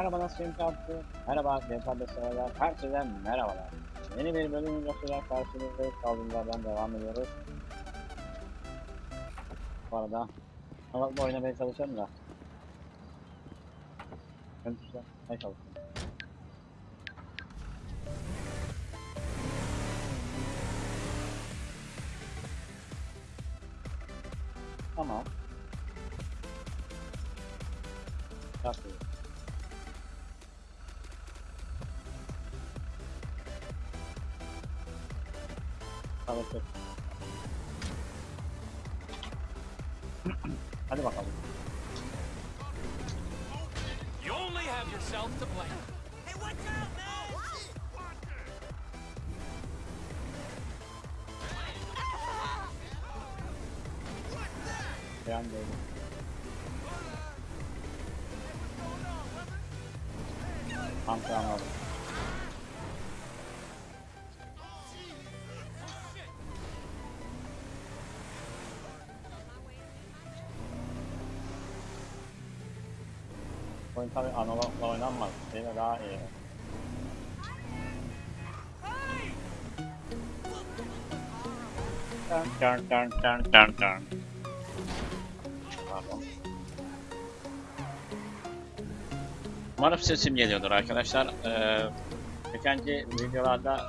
Merhaba nasılsın tatlı? Merhaba Gençler'de severler. Herkese merhabalar. Yeni bir bölüm videosuyla karşınızdayız. Kaldığımızdan devam ediyoruz. Bu arada Halatla oynamaya çalışıyorum da. Ben ne çalışıyorum. Tamam. landing. I'm coming, I'm not low enough, man. See that, yeah. Dun, dun, dun, dun, dun. Umarım sesim geliyordur arkadaşlar. Ee, geçenki videolarda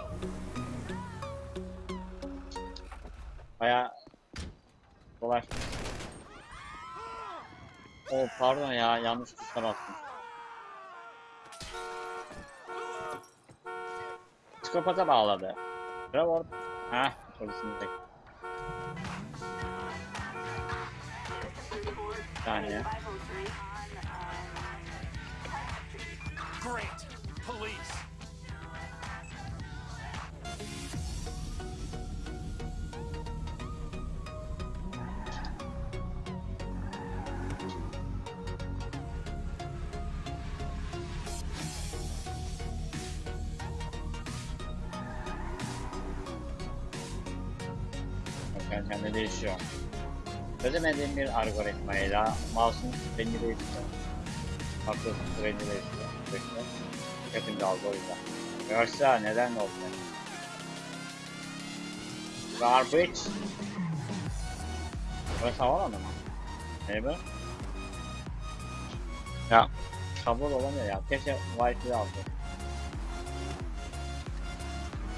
baya dolaştım. Oh pardon ya yanlış tuşa bastım. Psikopata bağladı. Trevor. Heh polisimizdeki. Bir saniye. Great. Police. Kendi kendine değişiyor. Çözemediğim bir algoritmayla mouse'un rengi değişiyor. Farklı rengi değişiyor. Sürekli. Yapınca aldı o yüzden. Neden oldu? Garbage. Burası havaalanı mı? Ne bu? Ya kabul olamıyor ya. Keşke Wi-Fi aldı.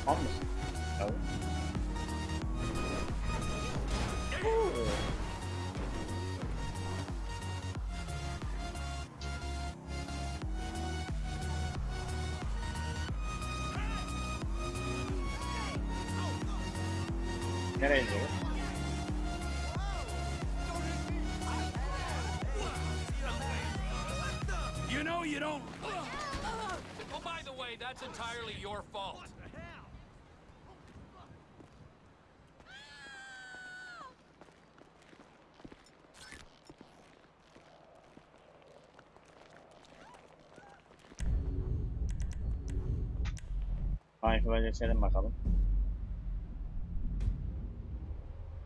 Tam mısın? Tabii. Michael'a geçelim bakalım.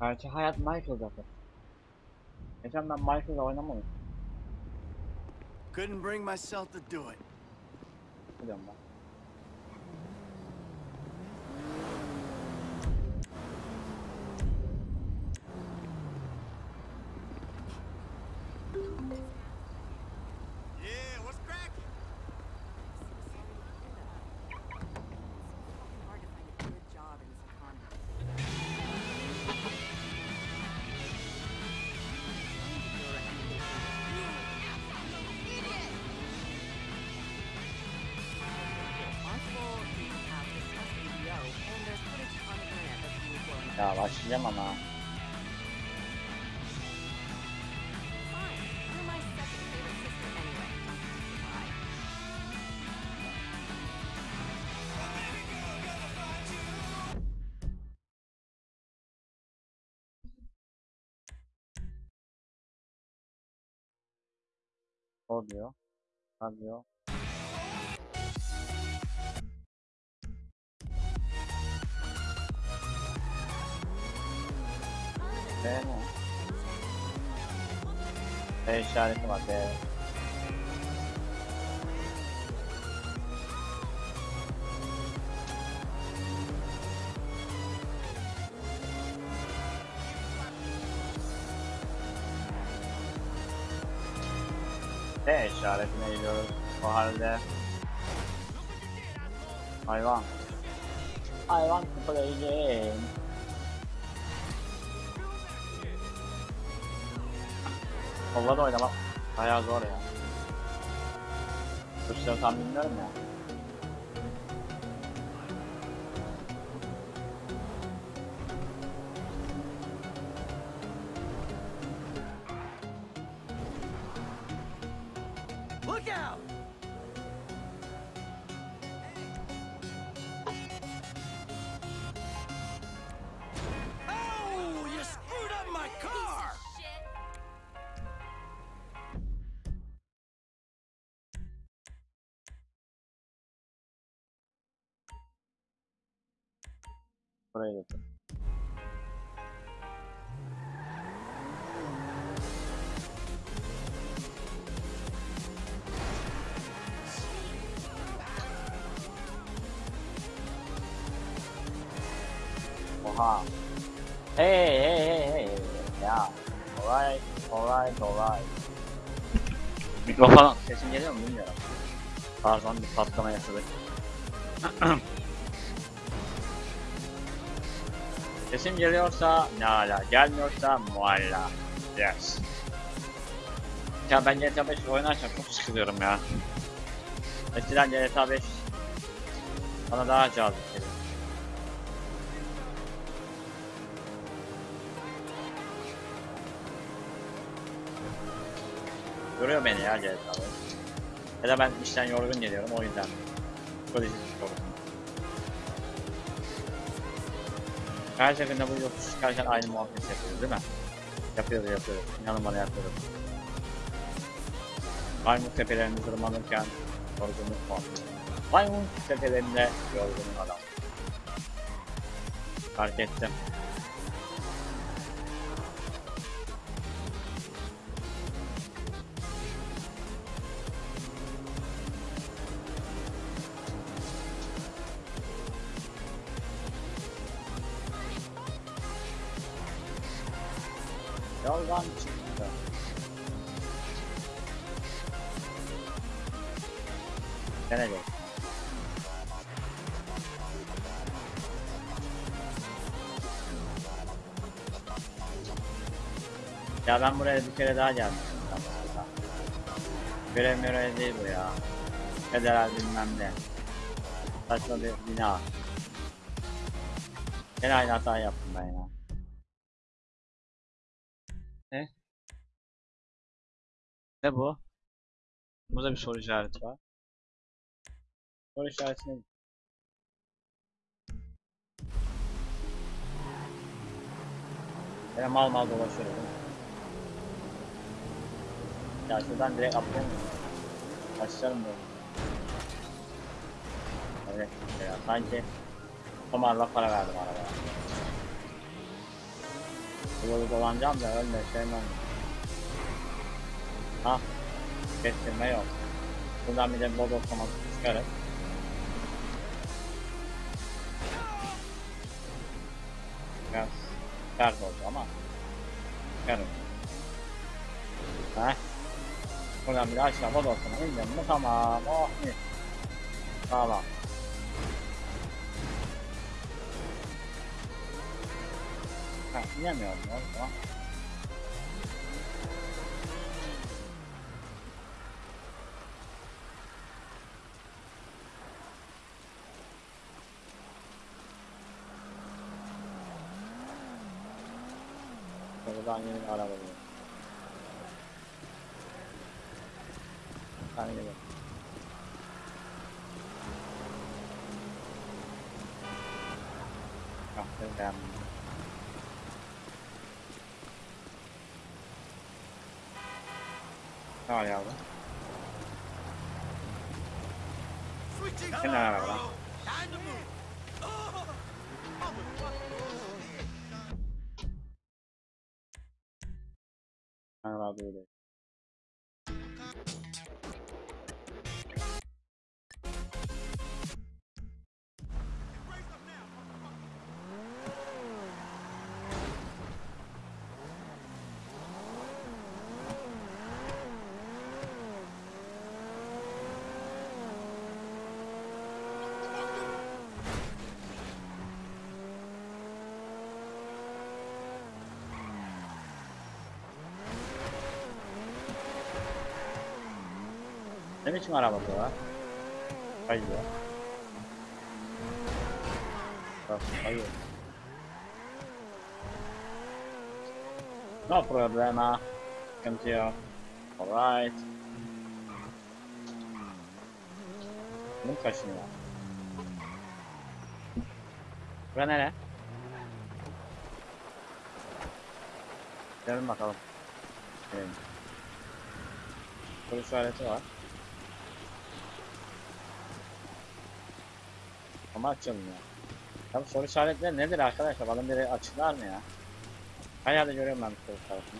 Gerçi hayat Michael zaten. Geçen ben Michael'la oynamadım. Couldn't bring myself to do it. Biliyorum ben. やわしじゃまな。Ne oluyor? Anlıyor. ってもう電車に止まって電車ですねいろいろこはるで。I want I want to play Kolla da oynamak bayağı zor ya. Tuşları tam bilmiyorum ya. Look out! Buraya getir. Oha. Hey hey hey hey. Ya. Alright, alright, alright. Mikrofon sesim geliyor mu bilmiyorum. Pardon bir patlama yaşadık. Sesim geliyorsa ne ala, gelmiyorsa mualla. Yes. Ya ben GTA 5 oynarken çok sıkılıyorum ya. Eskiden GTA 5 bana daha cazip geliyor. Yoruyor beni ya GTA 5. Ya da ben işten yorgun geliyorum o yüzden. Psikolojik Her seferinde bu yokuş çıkarken aynı muhabbet yapıyoruz değil mi? Yapıyoruz yapıyoruz. İnanın bana yapıyoruz. Maymun tepelerinde tırmanırken yorgunluk muhabbeti. Maymun tepelerinde yorgun adam. Fark ettim. Yoldan çıktı. Gelecek. Ya ben buraya bir kere daha zamanında. Görev görev değil bu ya. Federal bilmem ne. Saçma bir bina. Gene aynı hata yaptım Ne bu? Burada bir soru işareti var. Soru işareti ne? Böyle mal mal dolaşıyorum. Ya şuradan direkt atlayayım mı? Başlarım böyle. Evet ya sanki Tomarla para verdim arabaya. Yolu dolanacağım da öyle sevmem. Ha, kestirme yok. Buradan bir de mod otomatik çıkarız. Biraz sert oldu ama çıkarız. Heh. Buradan bir de aşağı mod otomatik indim mi tamam. Oh mis. Tamam. Ha, inemiyorum ya o zaman. Buradan yeni bir araba buluyorum. Hani gibi. Kahve beğenmedim. Ne var yavrum? Switching Kim araba lan? Araba Ne biçim araba bu var? Kayıyor. Bak kayıyor. No problema. Sıkıntı yok. Alright. Bunu kaşınıyor. Bura nere? Gidelim bakalım. Evet. Soru işareti var. Ama açılmıyor. Tabi soru işaretleri nedir arkadaşlar? Bana biri açıklar mı ya? Her yerde görüyorum ben soru işaretini.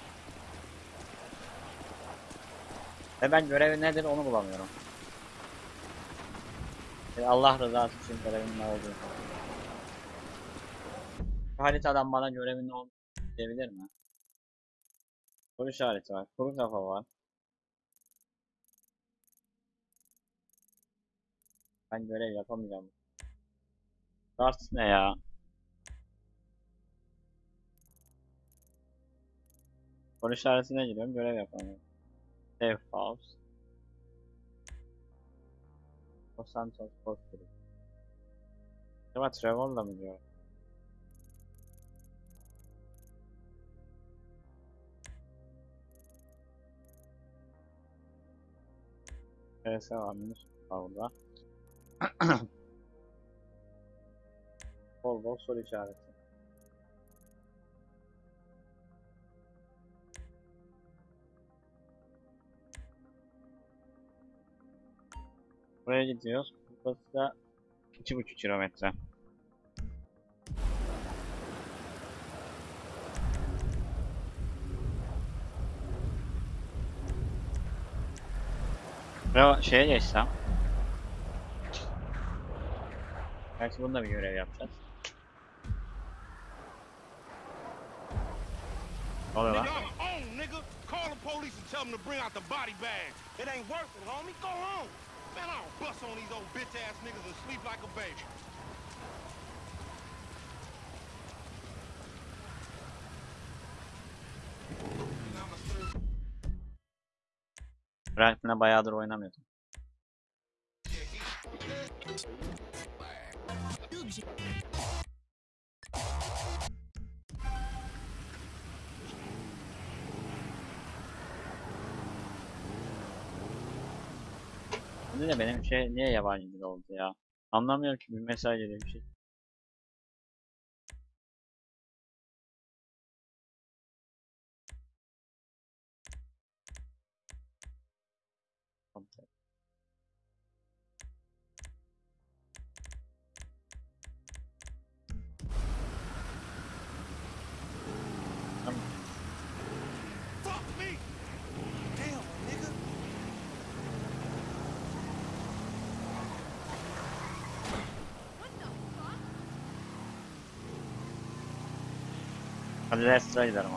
Ve ben görevi nedir onu bulamıyorum. E, Allah rızası için görevin ne olduğunu. Bu haritadan bana görevin ne olduğunu diyebilir mi? Soru işareti var. Kuru kafa var. Ben görev yapamayacağım. Start ne ya? Soru işaretine giriyorum. Görev yapamıyorum. Save house. Los Santos Post. Acaba Trevor'la mı diyor? PS varmış. Orada. Bol bol soru işareti. Buraya gidiyoruz. Burası da 2,5 kilometre. Buraya şeye geçsem. Belki bunda bir görev yapacağız. Ne oluyor lan? Nigga, I'm on, nigga. Call the police and tell them to bring out the body bag. It ain't worth it, homie. Go home. Man, I don't bust on these old bitch ass niggas and sleep like a baby. Franklin'e bayağıdır oynamıyordum. Şimdi de benim şey niye yabancı dil oldu ya? Anlamıyorum ki bir mesaj geliyor bir şey. Hadi Lester'a gidelim o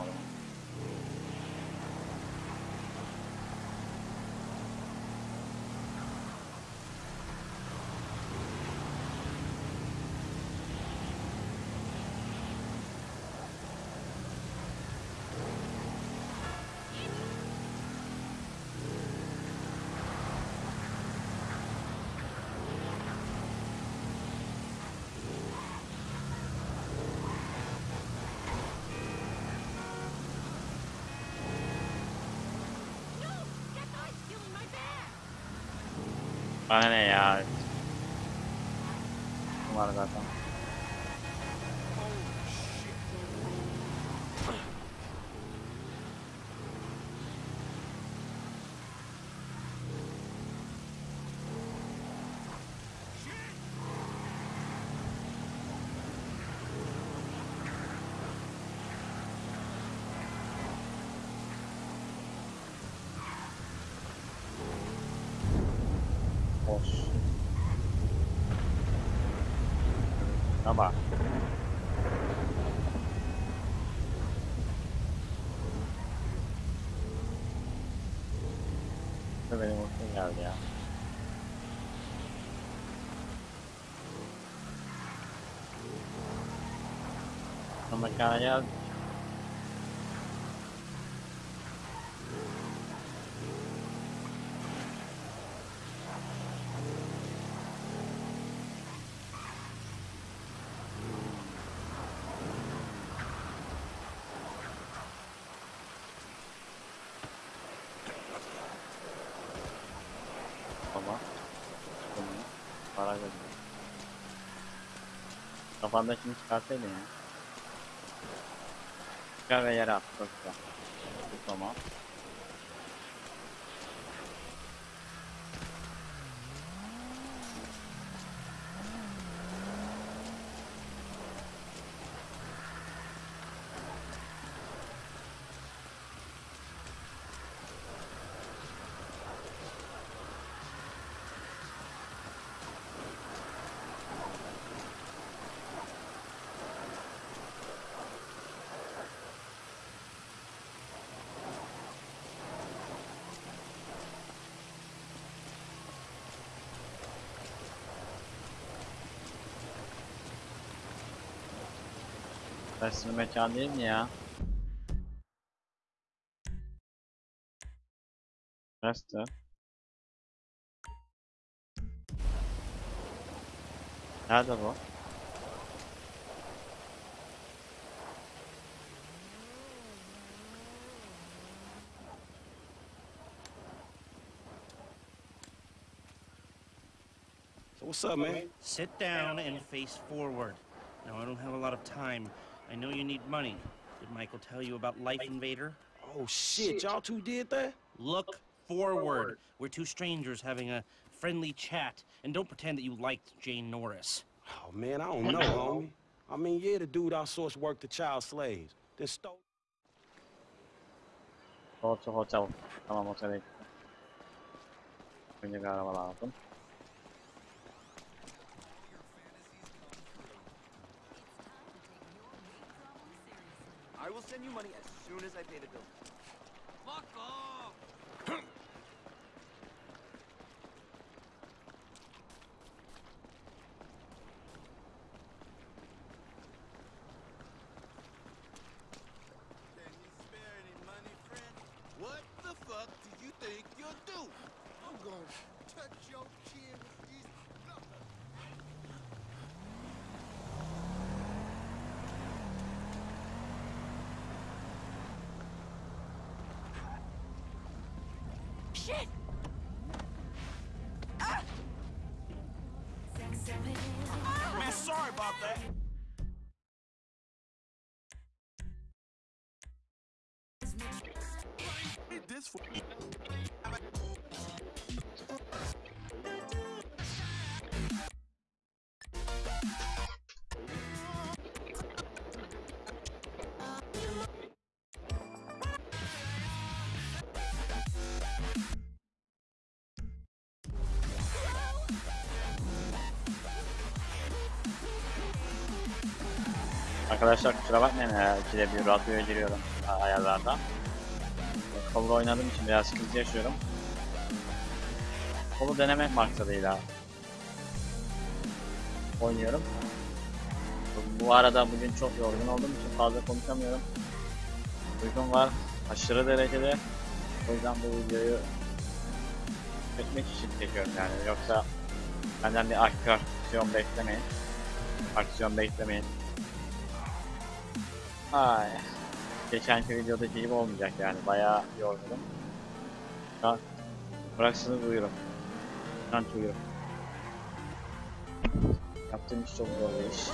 zaman. No! Bana ne ya? Bu var zaten. Boş. Ama Bu benim hoşuma geldi ya. Ama kaya para Kafanda şimdi çıkarsaydın ya. Çıkar ve yere at. Çok güzel. Bu Tamam. Resmi mekan değil mi ya? Resti. Nerede bu? So what's up, man? Sit down and face forward. Now, I don't have a lot of time. I know you need money. Did Michael tell you about Life Invader? Oh shit, y'all two did that? Look forward. We're two strangers having a friendly chat. And don't pretend that you liked Jane Norris. Oh man, I don't know, homie. I mean, yeah, the dude outsourced work to child slaves. Then stole. Hotel hotel. Tamam otele gittim. Önce bir lazım. I will send you money as soon as I pay the bill. This for Arkadaşlar kusura bakmayın ikide bir radyoya giriyorum a- Kolu oynadığım için biraz sıkıntı yaşıyorum. Kolu denemek maksadıyla oynuyorum. Bu- arada bugün çok yorgun olduğum için fazla konuşamıyorum. Uykum var aşırı derecede. O yüzden bu videoyu çekmek için çekiyorum yani. Yoksa benden bir aksiyon beklemeyin. Aksiyon beklemeyin. Ay. Geçenki videodaki gibi olmayacak yani. Bayağı yorgunum. Ha, bıraksınız uyurum. Ben uyurum. Yaptığım iş çok zor bir iş.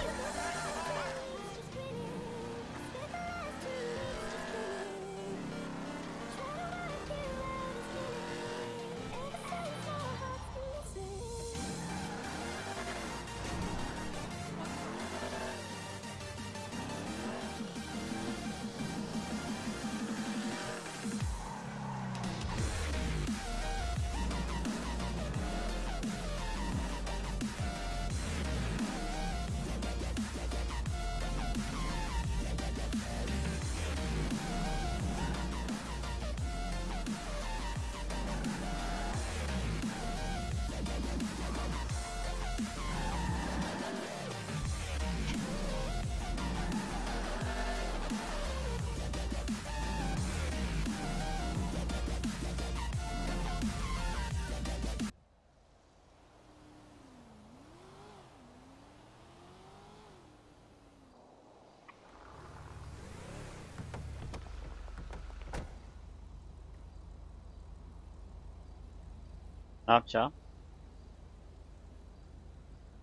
अच्छा।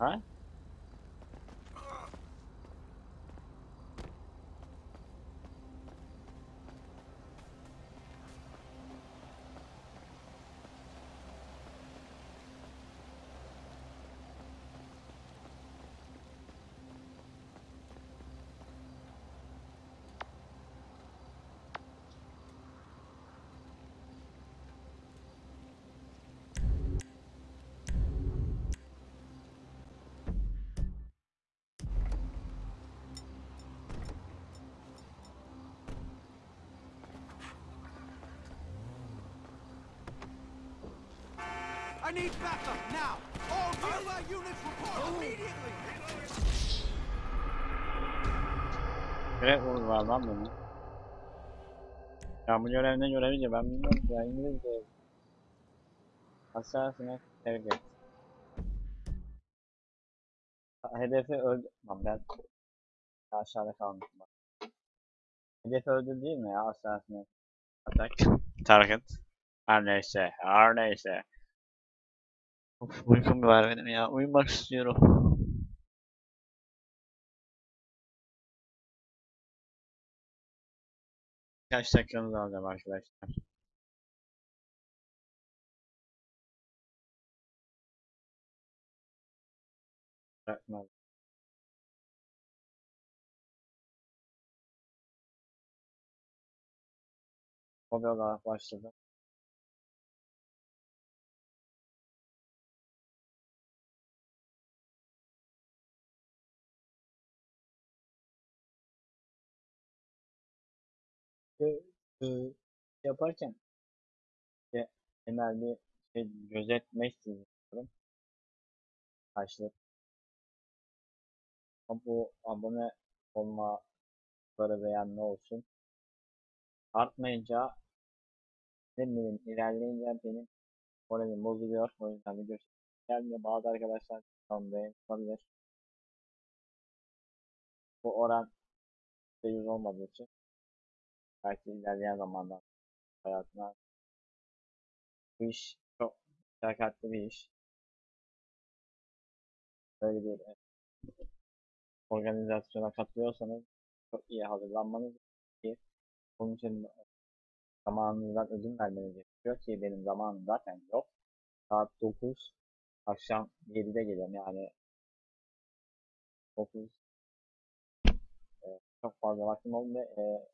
हाँ? Need backup now. All nearby units report immediately. Direkt vurdular lan beni. Ya bu görev ne görevi ben bilmiyorum ki ya İngilizce. Hassasına terk et. Hedefi öldü... Lan ben aşağıda kalmışım bak. Hedefi öldü değil mi ya hassasına? Atak. Target. Her neyse, her neyse. Of, uykum var benim ya. Uyumak istiyorum. Kaç dakikamız alacağım arkadaşlar? Bırakmaz. Hobi olarak başladı. Yaparken işte genel bir şey gözetmek istiyorum. Karşılık. Bu abone olmaları beğenme olsun. Artmayınca ne bileyim ilerleyince benim moralim bozuluyor. O yüzden video gelmiyor. Bazı arkadaşlar tam beğenmeyebilir. Bu oran %100 olmadığı için belki ilerleyen zamanda hayatına bu iş çok meşakkatli bir iş. Böyle bir e, organizasyona katılıyorsanız çok iyi hazırlanmanız gerekiyor. Bunun için zamanınızdan ödün vermeniz gerekiyor ki benim zamanım zaten yok. Saat 9 akşam 7'de geliyorum yani 9 e, çok fazla vaktim oldu ve e,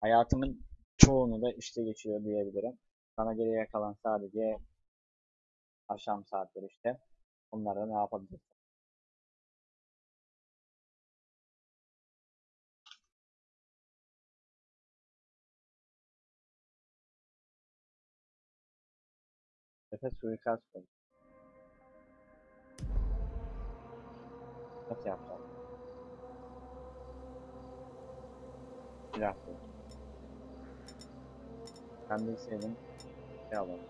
hayatımın çoğunu da işte geçiyor diyebilirim. Sana geriye kalan sadece akşam saatleri işte. Onlarda ne yapabilirsin? Efe suikast koy. Nasıl yapacağım? Silah koy. Ben bilseydim şey alalım.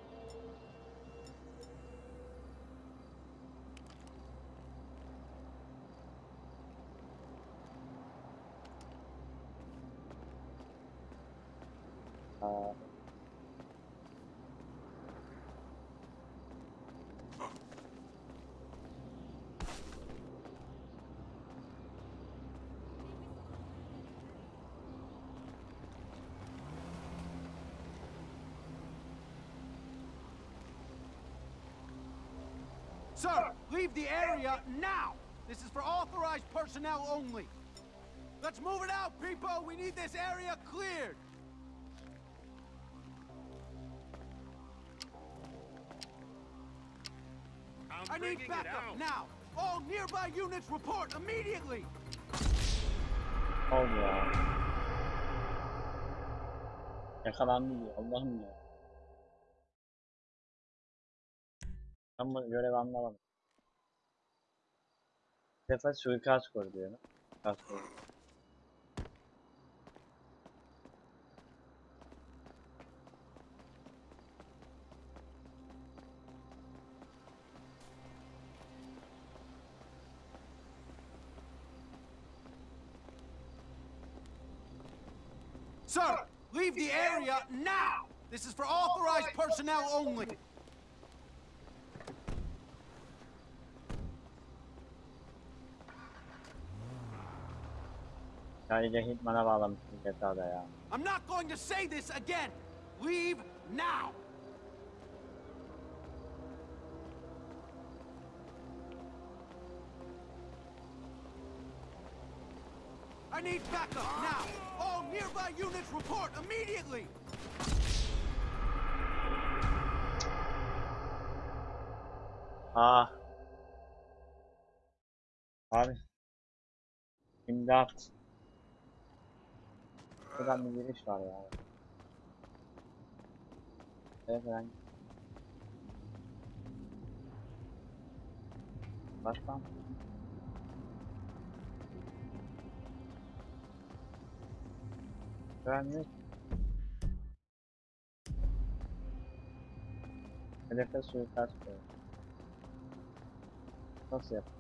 Aa, Sir, leave the area now. This is for authorized personnel only. Let's move it out, people. We need this area cleared. I'm I need backup now. All nearby units report immediately. oldu ya. Yakalandı diyor. Allah'ım ya. Ben bu görevi anlamadım. Bir defa suikast kur diyor. Suikast. Sir, leave the area now. This is for authorized personnel only. Bağlamışsın ya. I'm not going to say this again. Leave now. I need backup now. All nearby units report immediately. Ah. Abi. İmdat. Buradan bir giriş var ya. Evet ben. Başkan. Güvenlik. Hedefe suikast koyuyor. Nasıl yap?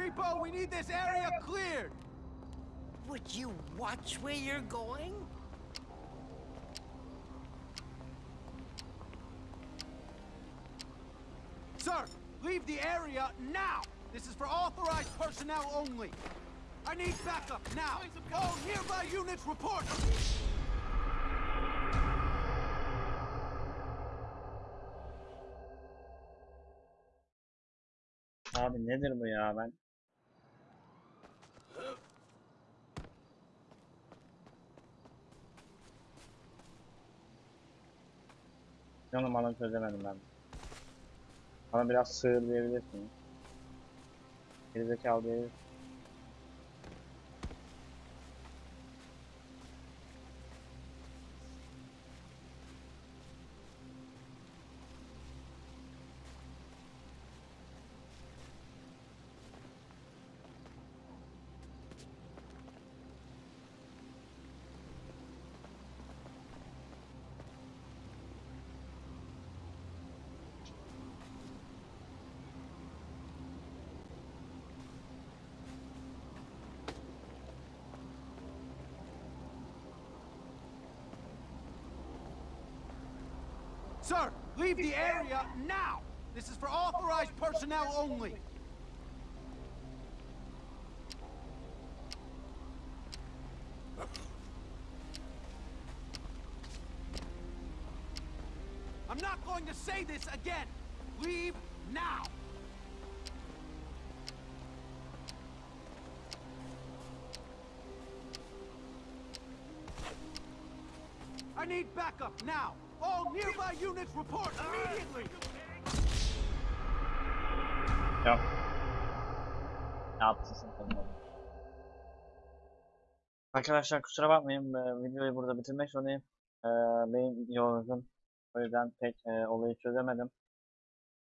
Move it out, people. We need this area cleared. Would you watch where you're going? Sir, leave the area now. This is for authorized personnel only. I need backup now. All nearby units report. Abi nedir bu ya ben? Canım bana çözemedim ben. Bana biraz sığır diyebilirsin. Gerizekalı diyebilirsin. Sir, leave the area now. This is for authorized personnel only. I'm not going to say this again. Leave now. I need backup now. Nearby units report immediately. Yok. Ne tanımadım. Arkadaşlar kusura bakmayın e, videoyu burada bitirmek zorundayım. E, benim yorgun. O yüzden pek e, olayı çözemedim.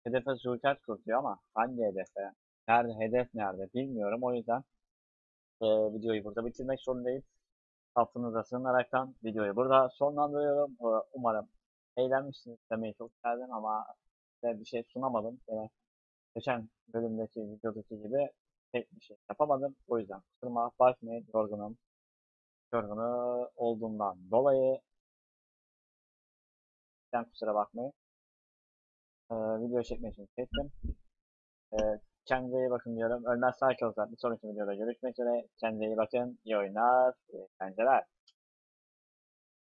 Hedefe suikast kurtuyor ama hangi hedefe? Nerede? Hedef nerede? Bilmiyorum. O yüzden e, videoyu burada bitirmek zorundayım. Affınıza sığınaraktan videoyu burada sonlandırıyorum. Umarım eğlenmişsiniz demeyi çok isterdim ama size bir şey sunamadım. Yine geçen bölümdeki videodaki gibi pek bir şey yapamadım. O yüzden kusuruma bakmayın. Yorgunum. Yorgunu olduğumdan dolayı ben kusura bakmayın. Ee, video çekmek için çektim. Ee, kendinize iyi bakın diyorum. Ölmez kalırsa bir sonraki videoda görüşmek üzere. Kendinize iyi bakın. İyi oyunlar. iyi eğlenceler.